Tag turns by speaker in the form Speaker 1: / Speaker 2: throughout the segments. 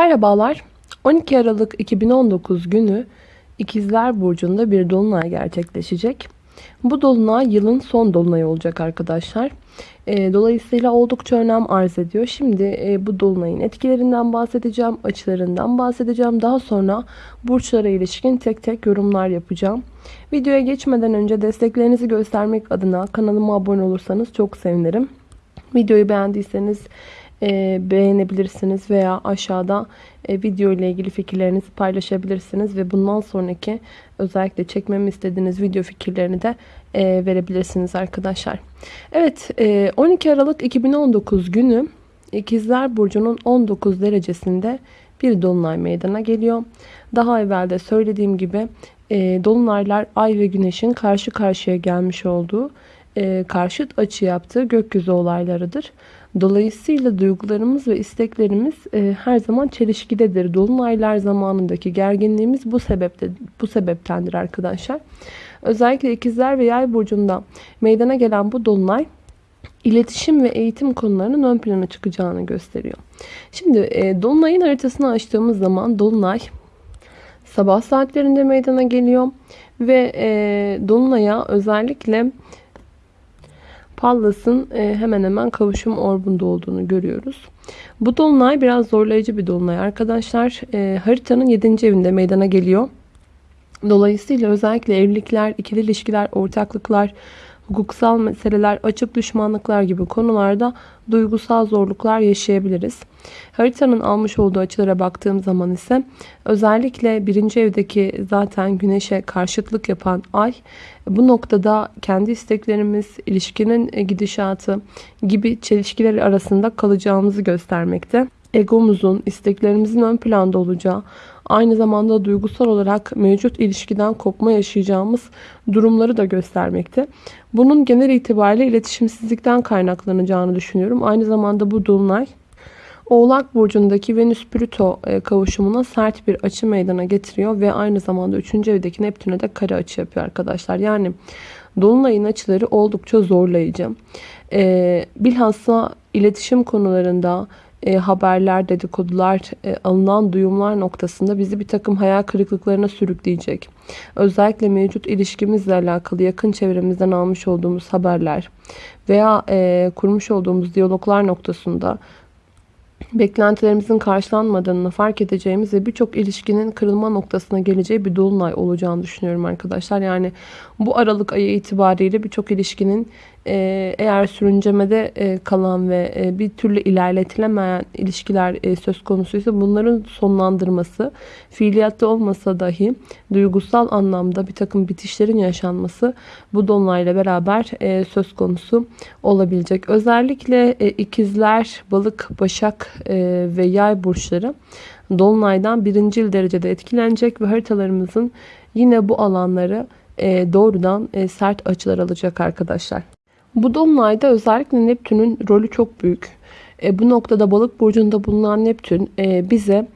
Speaker 1: Merhabalar. 12 Aralık 2019 günü İkizler Burcu'nda bir dolunay gerçekleşecek. Bu dolunay yılın son dolunayı olacak arkadaşlar. E, dolayısıyla oldukça önem arz ediyor. Şimdi e, bu dolunayın etkilerinden bahsedeceğim, açılarından bahsedeceğim. Daha sonra burçlara ilişkin tek tek yorumlar yapacağım. Videoya geçmeden önce desteklerinizi göstermek adına kanalıma abone olursanız çok sevinirim. Videoyu beğendiyseniz beğenebilirsiniz veya aşağıda e, video ile ilgili fikirlerinizi paylaşabilirsiniz ve bundan sonraki özellikle çekmemi istediğiniz video fikirlerini de e, verebilirsiniz arkadaşlar. Evet e, 12 Aralık 2019 günü İkizler Burcu'nun 19 derecesinde bir dolunay meydana geliyor. Daha evvel de söylediğim gibi e, dolunaylar ay ve güneşin karşı karşıya gelmiş olduğu e, karşıt açı yaptığı gökyüzü olaylarıdır. Dolayısıyla duygularımız ve isteklerimiz e, her zaman çelişkidedir. Dolunaylar zamanındaki gerginliğimiz bu sebepte bu sebeptendir arkadaşlar. Özellikle ikizler ve yay burcunda meydana gelen bu dolunay iletişim ve eğitim konularının ön plana çıkacağını gösteriyor. Şimdi e, dolunayın haritasını açtığımız zaman dolunay sabah saatlerinde meydana geliyor ve e, dolunaya özellikle Pallas'ın e, hemen hemen kavuşum orbunda olduğunu görüyoruz. Bu dolunay biraz zorlayıcı bir dolunay arkadaşlar. E, haritanın 7. evinde meydana geliyor. Dolayısıyla özellikle evlilikler, ikili ilişkiler, ortaklıklar, hukuksal meseleler, açık düşmanlıklar gibi konularda duygusal zorluklar yaşayabiliriz. Haritanın almış olduğu açılara baktığım zaman ise özellikle birinci evdeki zaten güneşe karşıtlık yapan ay bu noktada kendi isteklerimiz, ilişkinin gidişatı gibi çelişkiler arasında kalacağımızı göstermekte. Egomuzun, isteklerimizin ön planda olacağı, aynı zamanda duygusal olarak mevcut ilişkiden kopma yaşayacağımız durumları da göstermekte. Bunun genel itibariyle iletişimsizlikten kaynaklanacağını düşünüyorum. Aynı zamanda bu dolunay Oğlak Burcu'ndaki Venüs-Plüto e, kavuşumuna sert bir açı meydana getiriyor ve aynı zamanda 3. evdeki Neptün'e de kare açı yapıyor arkadaşlar. Yani Dolunay'ın açıları oldukça zorlayıcı. E, bilhassa iletişim konularında, e, haberler, dedikodular, e, alınan duyumlar noktasında bizi bir takım hayal kırıklıklarına sürükleyecek. Özellikle mevcut ilişkimizle alakalı yakın çevremizden almış olduğumuz haberler veya e, kurmuş olduğumuz diyaloglar noktasında beklentilerimizin karşılanmadığını fark edeceğimiz ve birçok ilişkinin kırılma noktasına geleceği bir dolunay olacağını düşünüyorum arkadaşlar. Yani bu Aralık ayı itibariyle birçok ilişkinin eğer sürüncemede e, kalan ve e, bir türlü ilerletilemeyen ilişkiler söz konusuysa bunların sonlandırması, fiiliyatta olmasa dahi duygusal anlamda bir takım bitişlerin yaşanması bu dolunayla beraber söz konusu olabilecek. Özellikle ikizler, balık, başak ve yay burçları dolunaydan birincil derecede etkilenecek ve haritalarımızın yine bu alanları doğrudan sert açılar alacak arkadaşlar. Bu dolunayda özellikle Neptün'ün rolü çok büyük. E, bu noktada balık burcunda bulunan Neptün e, bize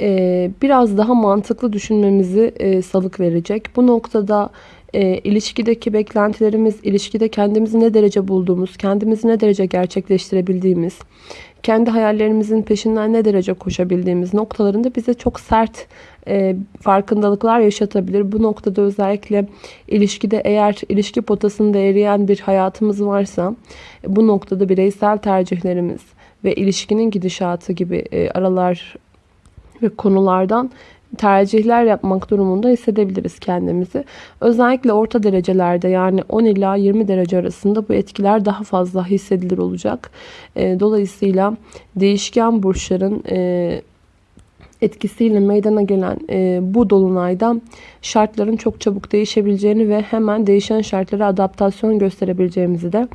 Speaker 1: e, biraz daha mantıklı düşünmemizi e, salık verecek. Bu noktada e, ilişkideki beklentilerimiz, ilişkide kendimizi ne derece bulduğumuz, kendimizi ne derece gerçekleştirebildiğimiz, kendi hayallerimizin peşinden ne derece koşabildiğimiz noktalarında bize çok sert e, farkındalıklar yaşatabilir. Bu noktada özellikle ilişkide eğer ilişki potasında eriyen bir hayatımız varsa bu noktada bireysel tercihlerimiz ve ilişkinin gidişatı gibi e, aralar ve konulardan tercihler yapmak durumunda hissedebiliriz kendimizi. Özellikle orta derecelerde yani 10 ila 20 derece arasında bu etkiler daha fazla hissedilir olacak. Dolayısıyla değişken burçların etkisiyle meydana gelen bu dolunayda şartların çok çabuk değişebileceğini ve hemen değişen şartlara adaptasyon gösterebileceğimizi de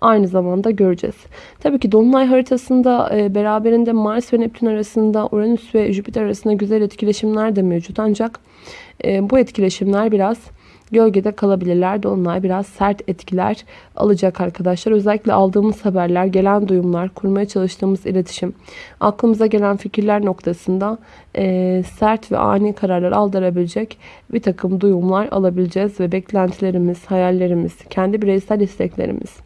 Speaker 1: aynı zamanda göreceğiz. Tabii ki Dolunay haritasında e, beraberinde Mars ve Neptün arasında Uranüs ve Jüpiter arasında güzel etkileşimler de mevcut. Ancak e, bu etkileşimler biraz gölgede kalabilirler. Dolunay biraz sert etkiler alacak arkadaşlar. Özellikle aldığımız haberler, gelen duyumlar, kurmaya çalıştığımız iletişim, aklımıza gelen fikirler noktasında e, sert ve ani kararlar aldırabilecek bir takım duyumlar alabileceğiz ve beklentilerimiz, hayallerimiz, kendi bireysel isteklerimiz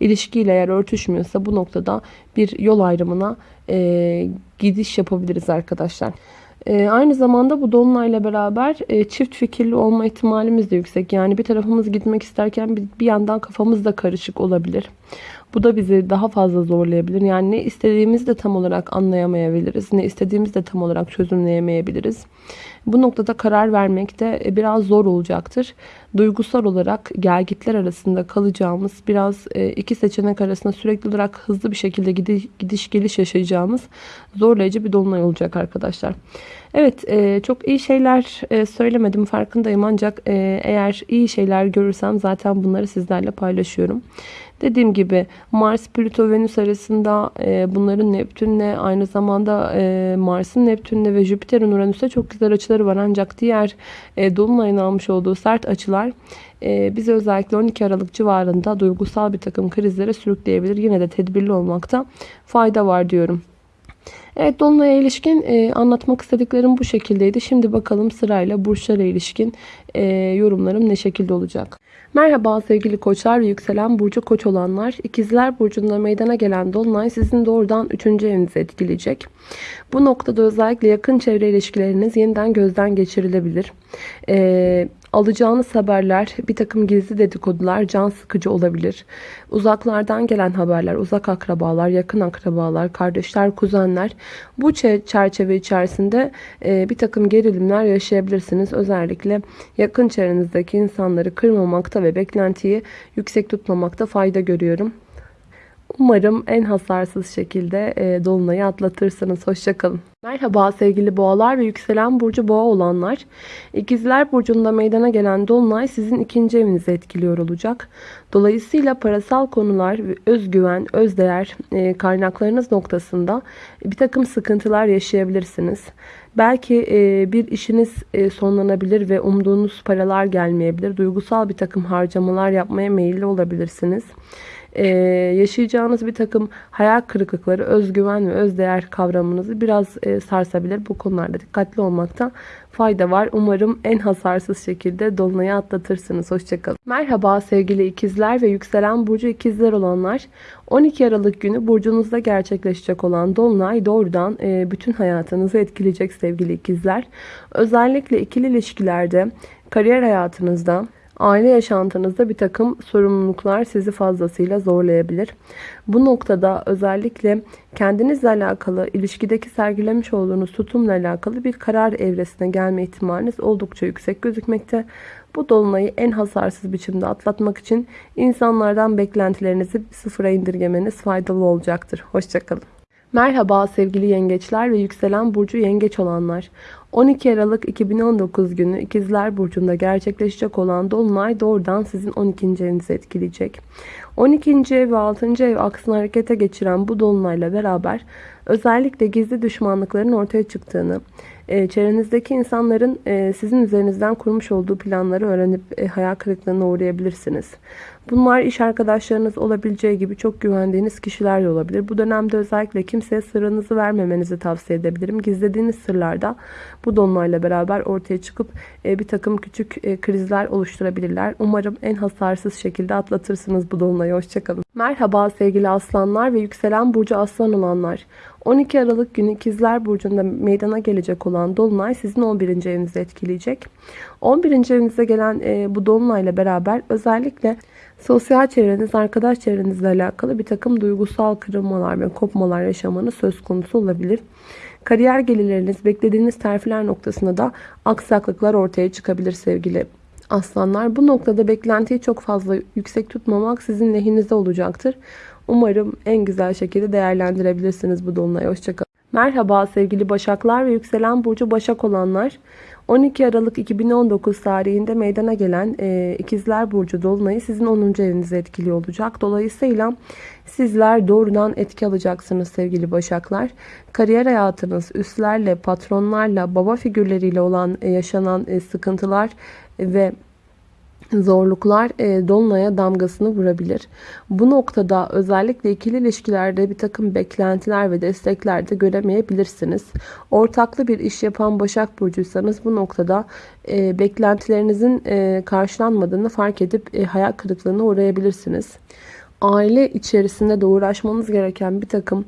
Speaker 1: ilişkiyle eğer örtüşmüyorsa bu noktada bir yol ayrımına e, gidiş yapabiliriz arkadaşlar. E, aynı zamanda bu dolunayla beraber e, çift fikirli olma ihtimalimiz de yüksek. Yani bir tarafımız gitmek isterken bir, bir yandan kafamız da karışık olabilir. Bu da bizi daha fazla zorlayabilir. Yani ne istediğimizi de tam olarak anlayamayabiliriz. Ne istediğimizi de tam olarak çözümleyemeyebiliriz. Bu noktada karar vermek de e, biraz zor olacaktır. Duygusal olarak gelgitler arasında kalacağımız, biraz e, iki seçenek arasında sürekli olarak hızlı bir şekilde gidiş geliş yaşayacağımız zorlayıcı bir dolunay olacak arkadaşlar. Evet e, çok iyi şeyler söylemedim farkındayım ancak eğer iyi şeyler görürsem zaten bunları sizlerle paylaşıyorum. Dediğim gibi Mars, Plüto, Venüs arasında e, bunların Neptünle aynı zamanda e, Mars'ın Neptünle ve Jüpiter'in Uranüs'e çok güzel açıları var. Ancak diğer e, Dolunay'ın almış olduğu sert açılar e, bizi özellikle 12 Aralık civarında duygusal bir takım krizlere sürükleyebilir. Yine de tedbirli olmakta fayda var diyorum. Evet Dolunay'a ilişkin e, anlatmak istediklerim bu şekildeydi. Şimdi bakalım sırayla burçlara ilişkin e, yorumlarım ne şekilde olacak. Merhaba sevgili koçlar ve yükselen burcu koç olanlar. İkizler burcunda meydana gelen dolunay sizin doğrudan 3. evinizi etkileyecek. Bu noktada özellikle yakın çevre ilişkileriniz yeniden gözden geçirilebilir. Ee, alacağınız haberler, bir takım gizli dedikodular can sıkıcı olabilir. Uzaklardan gelen haberler, uzak akrabalar, yakın akrabalar, kardeşler, kuzenler bu çerçeve içerisinde e, bir takım gerilimler yaşayabilirsiniz. Özellikle yakın çevrenizdeki insanları kırmamakta ve beklentiyi yüksek tutmamakta fayda görüyorum. Umarım en hasarsız şekilde e, Dolunay'ı atlatırsınız. Hoşçakalın. Merhaba sevgili boğalar ve yükselen burcu boğa olanlar. İkizler burcunda meydana gelen Dolunay sizin ikinci evinizi etkiliyor olacak. Dolayısıyla parasal konular, özgüven, özdeğer e, kaynaklarınız noktasında bir takım sıkıntılar yaşayabilirsiniz. Belki e, bir işiniz e, sonlanabilir ve umduğunuz paralar gelmeyebilir. Duygusal bir takım harcamalar yapmaya meyilli olabilirsiniz e, yaşayacağınız bir takım hayal kırıklıkları, özgüven ve özdeğer kavramınızı biraz e, sarsabilir. Bu konularda dikkatli olmakta fayda var. Umarım en hasarsız şekilde Dolunay'ı atlatırsınız. Hoşçakalın. Merhaba sevgili ikizler ve yükselen burcu ikizler olanlar. 12 Aralık günü burcunuzda gerçekleşecek olan Dolunay doğrudan e, bütün hayatınızı etkileyecek sevgili ikizler. Özellikle ikili ilişkilerde, kariyer hayatınızda, Aile yaşantınızda bir takım sorumluluklar sizi fazlasıyla zorlayabilir. Bu noktada özellikle kendinizle alakalı, ilişkideki sergilemiş olduğunuz tutumla alakalı bir karar evresine gelme ihtimaliniz oldukça yüksek gözükmekte. Bu dolunayı en hasarsız biçimde atlatmak için insanlardan beklentilerinizi sıfıra indirgemeniz faydalı olacaktır. Hoşçakalın. Merhaba sevgili yengeçler ve yükselen burcu yengeç olanlar. 12 Aralık 2019 günü İkizler Burcu'nda gerçekleşecek olan Dolunay doğrudan sizin 12. evinizi etkileyecek. 12. ev ve 6. ev aksını harekete geçiren bu Dolunay'la beraber özellikle gizli düşmanlıkların ortaya çıktığını, e, çevrenizdeki insanların e, sizin üzerinizden kurmuş olduğu planları öğrenip e, hayal kırıklığına uğrayabilirsiniz. Bunlar iş arkadaşlarınız olabileceği gibi çok güvendiğiniz kişiler de olabilir. Bu dönemde özellikle kimseye sırrınızı vermemenizi tavsiye edebilirim. Gizlediğiniz sırlarda bu dolunayla beraber ortaya çıkıp bir takım küçük krizler oluşturabilirler. Umarım en hasarsız şekilde atlatırsınız bu dolunayı. Hoşçakalın. Merhaba sevgili aslanlar ve yükselen burcu aslan olanlar. 12 Aralık günü İkizler Burcu'nda meydana gelecek olan Dolunay sizin 11. evinizi etkileyecek. 11. evinize gelen e, bu Dolunay'la beraber özellikle sosyal çevreniz, arkadaş çevrenizle alakalı bir takım duygusal kırılmalar ve kopmalar yaşamanız söz konusu olabilir. Kariyer gelirleriniz, beklediğiniz terfiler noktasında da aksaklıklar ortaya çıkabilir sevgili aslanlar. Bu noktada beklentiyi çok fazla yüksek tutmamak sizin lehinize olacaktır. Umarım en güzel şekilde değerlendirebilirsiniz bu dolunayı. Hoşçakalın. Merhaba sevgili Başaklar ve yükselen burcu Başak olanlar. 12 Aralık 2019 tarihinde meydana gelen e, İkizler Burcu Dolunay'ı sizin 10. evinize etkili olacak. Dolayısıyla sizler doğrudan etki alacaksınız sevgili Başaklar. Kariyer hayatınız, üstlerle, patronlarla, baba figürleriyle olan e, yaşanan e, sıkıntılar ve zorluklar e, Dolunay'a damgasını vurabilir. Bu noktada özellikle ikili ilişkilerde bir takım beklentiler ve destekler de göremeyebilirsiniz. Ortaklı bir iş yapan Başak Burcuysanız bu noktada e, beklentilerinizin e, karşılanmadığını fark edip e, hayal kırıklığına uğrayabilirsiniz aile içerisinde de uğraşmanız gereken bir takım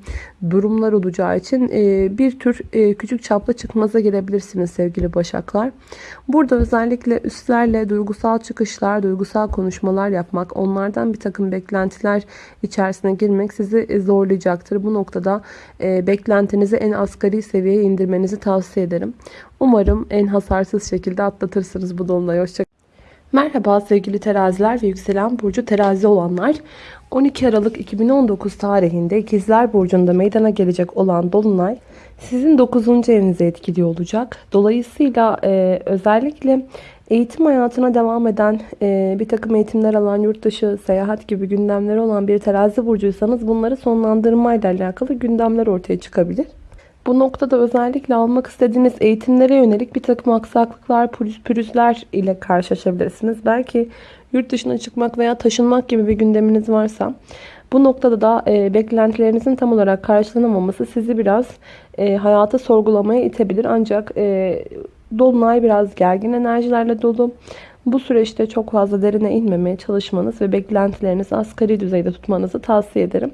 Speaker 1: durumlar olacağı için e, bir tür e, küçük çaplı çıkmaza girebilirsiniz sevgili başaklar. Burada özellikle üstlerle duygusal çıkışlar, duygusal konuşmalar yapmak, onlardan bir takım beklentiler içerisine girmek sizi zorlayacaktır. Bu noktada e, beklentinizi en asgari seviyeye indirmenizi tavsiye ederim. Umarım en hasarsız şekilde atlatırsınız bu dolunayı. Hoşçakalın. Merhaba sevgili teraziler ve yükselen burcu terazi olanlar. 12 Aralık 2019 tarihinde İkizler Burcu'nda meydana gelecek olan Dolunay sizin 9. evinize etkili olacak. Dolayısıyla e, özellikle eğitim hayatına devam eden, e, bir takım eğitimler alan, yurt dışı, seyahat gibi gündemleri olan bir terazi burcuysanız bunları sonlandırmayla alakalı gündemler ortaya çıkabilir. Bu noktada özellikle almak istediğiniz eğitimlere yönelik bir takım aksaklıklar, pürüzler ile karşılaşabilirsiniz. Belki yurt dışına çıkmak veya taşınmak gibi bir gündeminiz varsa bu noktada da e, beklentilerinizin tam olarak karşılanamaması sizi biraz e, hayata sorgulamaya itebilir. Ancak e, Dolunay biraz gergin enerjilerle dolu. Bu süreçte çok fazla derine inmemeye çalışmanız ve beklentilerinizi asgari düzeyde tutmanızı tavsiye ederim.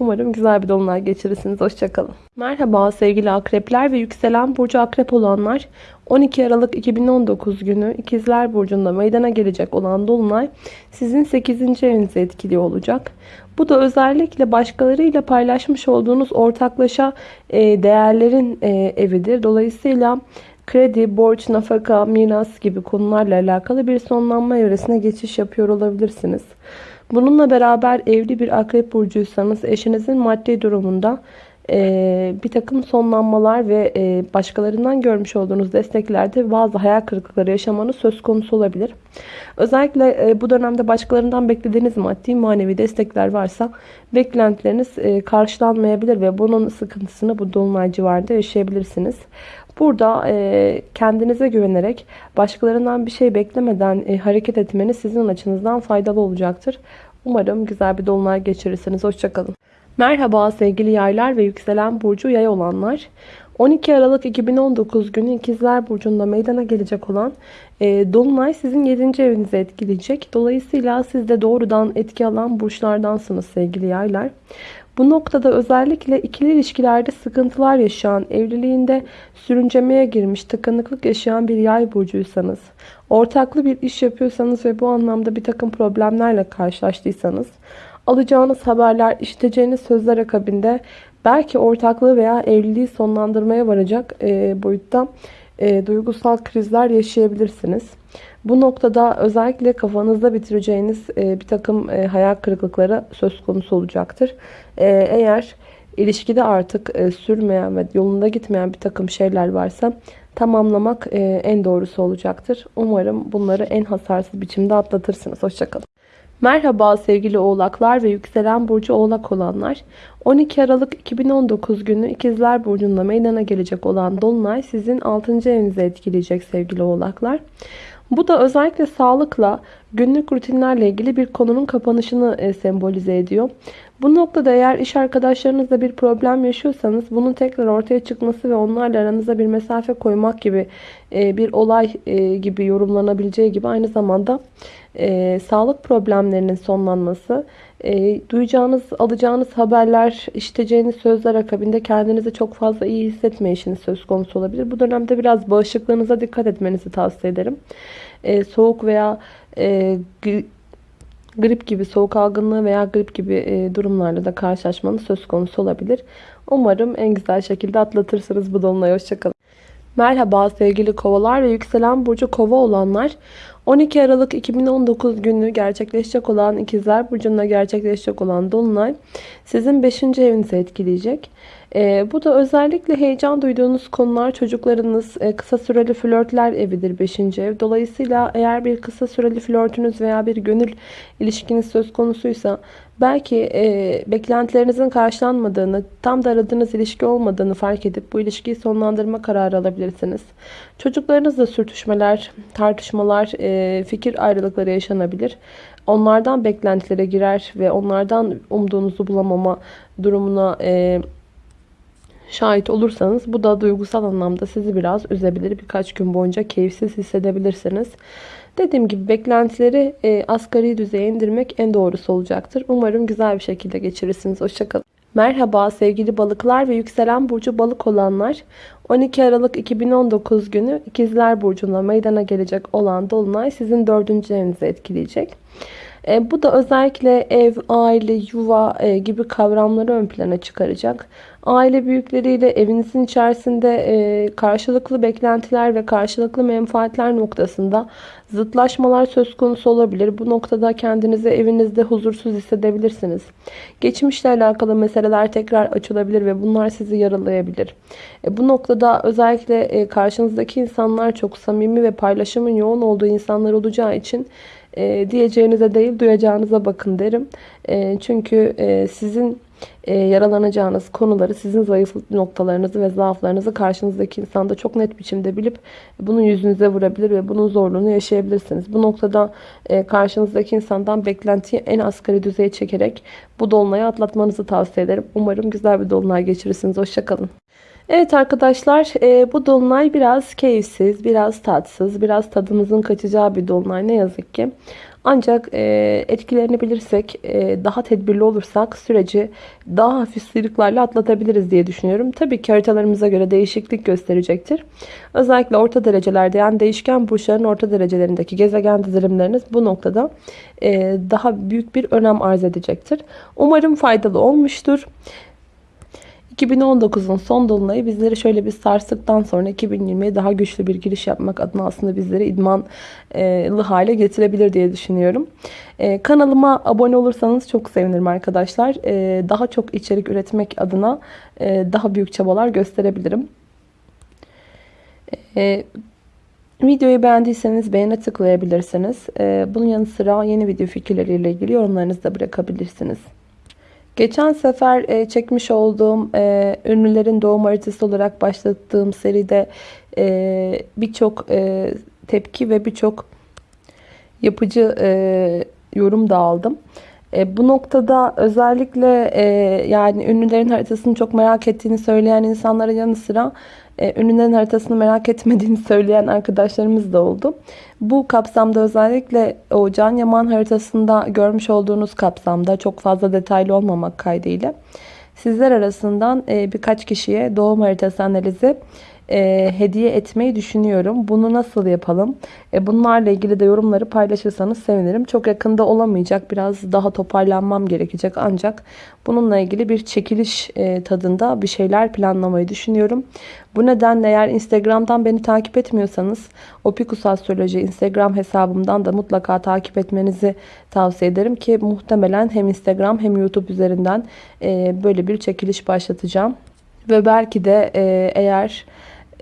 Speaker 1: Umarım güzel bir dolunay geçirirsiniz. Hoşçakalın. Merhaba sevgili akrepler ve yükselen burcu akrep olanlar. 12 Aralık 2019 günü İkizler Burcu'nda meydana gelecek olan dolunay sizin 8. evinize etkili olacak. Bu da özellikle başkalarıyla paylaşmış olduğunuz ortaklaşa e, değerlerin e, evidir. Dolayısıyla kredi, borç, nafaka, miras gibi konularla alakalı bir sonlanma evresine geçiş yapıyor olabilirsiniz. Bununla beraber evli bir akrep burcuysanız eşinizin maddi durumunda e, bir takım sonlanmalar ve e, başkalarından görmüş olduğunuz desteklerde bazı hayal kırıklıkları yaşamanız söz konusu olabilir. Özellikle e, bu dönemde başkalarından beklediğiniz maddi manevi destekler varsa beklentileriniz e, karşılanmayabilir ve bunun sıkıntısını bu dolunay civarında yaşayabilirsiniz. Burada e, kendinize güvenerek başkalarından bir şey beklemeden e, hareket etmeniz sizin açınızdan faydalı olacaktır. Umarım güzel bir dolunay geçirirsiniz. Hoşçakalın. Merhaba sevgili yaylar ve yükselen burcu yay olanlar. 12 Aralık 2019 günü İkizler Burcu'nda meydana gelecek olan e, Dolunay sizin 7. evinizi etkileyecek. Dolayısıyla siz de doğrudan etki alan burçlardansınız sevgili yaylar. Bu noktada özellikle ikili ilişkilerde sıkıntılar yaşayan, evliliğinde sürüncemeye girmiş, tıkanıklık yaşayan bir yay burcuysanız, ortaklı bir iş yapıyorsanız ve bu anlamda bir takım problemlerle karşılaştıysanız, alacağınız haberler, işiteceğiniz sözler akabinde belki ortaklığı veya evliliği sonlandırmaya varacak e, boyutta e, duygusal krizler yaşayabilirsiniz. Bu noktada özellikle kafanızda bitireceğiniz e, bir takım e, hayal kırıklıkları söz konusu olacaktır. E, eğer ilişkide artık e, sürmeyen ve yolunda gitmeyen bir takım şeyler varsa tamamlamak e, en doğrusu olacaktır. Umarım bunları en hasarsız biçimde atlatırsınız. Hoşçakalın. Merhaba sevgili oğlaklar ve yükselen burcu oğlak olanlar. 12 Aralık 2019 günü İkizler Burcu'nda meydana gelecek olan Dolunay sizin 6. evinize etkileyecek sevgili oğlaklar. Bu da özellikle sağlıkla, günlük rutinlerle ilgili bir konunun kapanışını e, sembolize ediyor. Bu noktada eğer iş arkadaşlarınızla bir problem yaşıyorsanız bunun tekrar ortaya çıkması ve onlarla aranıza bir mesafe koymak gibi e, bir olay e, gibi yorumlanabileceği gibi aynı zamanda sağlık problemlerinin sonlanması, duyacağınız, alacağınız haberler, işiteceğiniz sözler akabinde kendinizi çok fazla iyi hissetmeyişiniz söz konusu olabilir. Bu dönemde biraz bağışıklığınıza dikkat etmenizi tavsiye ederim. Soğuk veya e, grip gibi soğuk algınlığı veya grip gibi e, durumlarla da karşılaşmanız söz konusu olabilir. Umarım en güzel şekilde atlatırsınız bu dolunayı. Hoşçakalın. Merhaba sevgili kovalar ve yükselen burcu kova olanlar. 12 Aralık 2019 günü gerçekleşecek olan ikizler burcunda gerçekleşecek olan dolunay sizin 5. evinizi etkileyecek. E, bu da özellikle heyecan duyduğunuz konular çocuklarınız e, kısa süreli flörtler evidir 5. ev. Dolayısıyla eğer bir kısa süreli flörtünüz veya bir gönül ilişkiniz söz konusuysa belki e, beklentilerinizin karşılanmadığını, tam da aradığınız ilişki olmadığını fark edip bu ilişkiyi sonlandırma kararı alabilirsiniz. Çocuklarınızla sürtüşmeler, tartışmalar, e, fikir ayrılıkları yaşanabilir. Onlardan beklentilere girer ve onlardan umduğunuzu bulamama durumuna e, şahit olursanız bu da duygusal anlamda sizi biraz üzebilir. Birkaç gün boyunca keyifsiz hissedebilirsiniz. Dediğim gibi beklentileri e, asgari düzeye indirmek en doğrusu olacaktır. Umarım güzel bir şekilde geçirirsiniz. Hoşçakalın. Merhaba sevgili balıklar ve yükselen burcu balık olanlar. 12 Aralık 2019 günü İkizler Burcu'nda meydana gelecek olan Dolunay sizin dördüncü evinizi etkileyecek. E, bu da özellikle ev, aile, yuva e, gibi kavramları ön plana çıkaracak. Aile büyükleriyle evinizin içerisinde e, karşılıklı beklentiler ve karşılıklı menfaatler noktasında zıtlaşmalar söz konusu olabilir. Bu noktada kendinizi evinizde huzursuz hissedebilirsiniz. Geçmişle alakalı meseleler tekrar açılabilir ve bunlar sizi yaralayabilir. Bu noktada özellikle karşınızdaki insanlar çok samimi ve paylaşımın yoğun olduğu insanlar olacağı için e, diyeceğinize değil duyacağınıza bakın derim. E, çünkü e, sizin e, yaralanacağınız konuları, sizin zayıf noktalarınızı ve zaaflarınızı karşınızdaki insanda çok net biçimde bilip bunun yüzünüze vurabilir ve bunun zorluğunu yaşayabilirsiniz. Bu noktada e, karşınızdaki insandan beklentiyi en asgari düzeye çekerek bu dolunayı atlatmanızı tavsiye ederim. Umarım güzel bir dolunay geçirirsiniz. Hoşçakalın. Evet arkadaşlar e, bu dolunay biraz keyifsiz, biraz tatsız, biraz tadımızın kaçacağı bir dolunay ne yazık ki. Ancak e, etkilerini bilirsek, e, daha tedbirli olursak süreci daha hafif sıyrıklarla atlatabiliriz diye düşünüyorum. Tabii ki haritalarımıza göre değişiklik gösterecektir. Özellikle orta derecelerde yani değişken burçların orta derecelerindeki gezegen dizilimleriniz bu noktada daha büyük bir önem arz edecektir. Umarım faydalı olmuştur. 2019'un son dolunayı bizleri şöyle bir sarstıktan sonra 2020'ye daha güçlü bir giriş yapmak adına aslında bizleri idmanlı hale getirebilir diye düşünüyorum. Ee, kanalıma abone olursanız çok sevinirim arkadaşlar. Ee, daha çok içerik üretmek adına e, daha büyük çabalar gösterebilirim. Ee, videoyu beğendiyseniz beğene tıklayabilirsiniz. Bunun yanı sıra yeni video fikirleriyle ilgili yorumlarınızı da bırakabilirsiniz. Geçen sefer e, çekmiş olduğum e, ünlülerin doğum haritası olarak başlattığım seride e, birçok tepki ve birçok yapıcı yorum da aldım. E, bu noktada özellikle e, yani ünlülerin haritasını çok merak ettiğini söyleyen insanlara yanı sıra e, haritasını merak etmediğini söyleyen arkadaşlarımız da oldu. Bu kapsamda özellikle o Can Yaman haritasında görmüş olduğunuz kapsamda çok fazla detaylı olmamak kaydıyla sizler arasından e, birkaç kişiye doğum haritası analizi e, hediye etmeyi düşünüyorum. Bunu nasıl yapalım? E, bunlarla ilgili de yorumları paylaşırsanız sevinirim. Çok yakında olamayacak. Biraz daha toparlanmam gerekecek. Ancak bununla ilgili bir çekiliş e, tadında bir şeyler planlamayı düşünüyorum. Bu nedenle eğer Instagram'dan beni takip etmiyorsanız Opikus Astroloji Instagram hesabımdan da mutlaka takip etmenizi tavsiye ederim ki muhtemelen hem Instagram hem YouTube üzerinden e, böyle bir çekiliş başlatacağım. Ve belki de e, eğer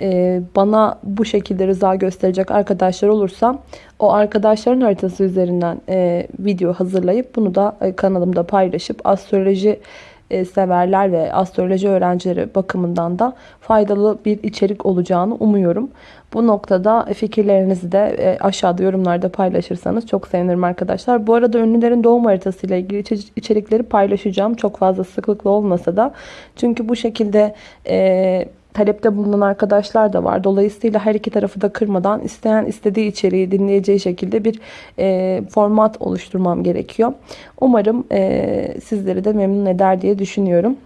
Speaker 1: e, bana bu şekilde rıza gösterecek arkadaşlar olursa o arkadaşların haritası üzerinden e, video hazırlayıp bunu da e, kanalımda paylaşıp astroloji severler ve astroloji öğrencileri bakımından da faydalı bir içerik olacağını umuyorum. Bu noktada fikirlerinizi de aşağıda yorumlarda paylaşırsanız çok sevinirim arkadaşlar. Bu arada ünlülerin doğum haritası ile ilgili içerikleri paylaşacağım. Çok fazla sıklıkla olmasa da. Çünkü bu şekilde e, talepte bulunan arkadaşlar da var. Dolayısıyla her iki tarafı da kırmadan isteyen istediği içeriği dinleyeceği şekilde bir e, format oluşturmam gerekiyor. Umarım e, sizleri de memnun eder diye düşünüyorum.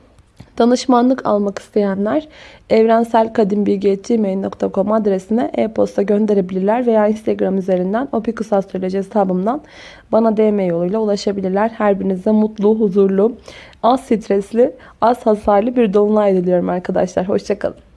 Speaker 1: Danışmanlık almak isteyenler evrenselkadimbilgi.gmail.com adresine e-posta gönderebilirler veya Instagram üzerinden Opikus Astroloji hesabımdan bana DM yoluyla ulaşabilirler. Her birinize mutlu, huzurlu, az stresli, az hasarlı bir dolunay diliyorum arkadaşlar. Hoşçakalın.